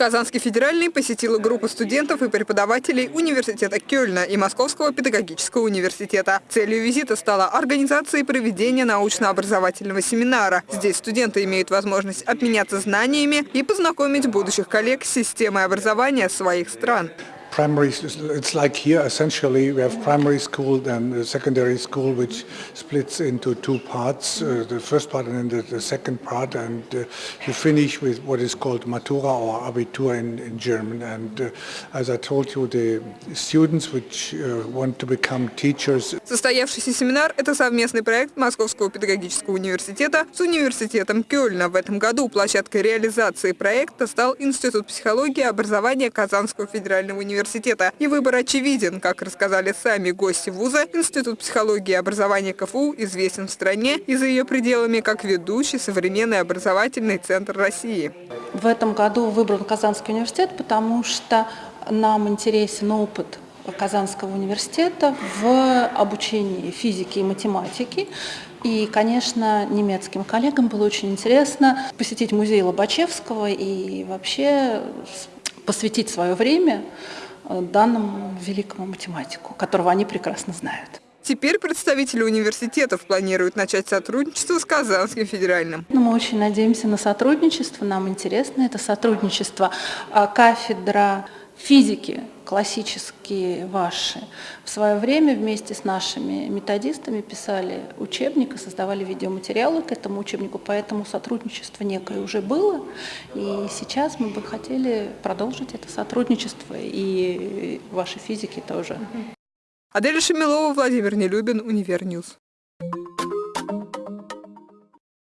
Казанский федеральный посетила группа студентов и преподавателей университета Кёльна и Московского педагогического университета. Целью визита стала организация и проведение научно-образовательного семинара. Здесь студенты имеют возможность обменяться знаниями и познакомить будущих коллег с системой образования своих стран. primary, it's like here essentially we have primary school and secondary school which splits into two parts, uh, the first part and then the, the second part and uh, you finish with what is called Matura or Abitur in, in German and uh, as I told you the students which uh, want to become teachers. Состоявшийся семинар – это совместный проект Московского педагогического университета с университетом Кёльна. В этом году площадкой реализации проекта стал Институт психологии и образования Казанского федерального университета университета. И выбор очевиден. Как рассказали сами гости вуза, Институт психологии и образования КФУ известен в стране и за ее пределами как ведущий современный образовательный центр России. В этом году выбран Казанский университет, потому что нам интересен опыт Казанского университета в обучении физики и математики. И, конечно, немецким коллегам было очень интересно посетить музей Лобачевского и вообще посвятить свое время данному великому математику, которого они прекрасно знают. Теперь представители университетов планируют начать сотрудничество с Казанским федеральным. Ну, мы очень надеемся на сотрудничество, нам интересно это сотрудничество. А кафедра физики классические ваши в свое время вместе с нашими методистами писали учебник и создавали видеоматериалы к этому учебнику, поэтому сотрудничество некое уже было, и сейчас мы бы хотели продолжить это сотрудничество, и ваши физики тоже. Адель Шамилова, Владимир Нелюбин, Univer News.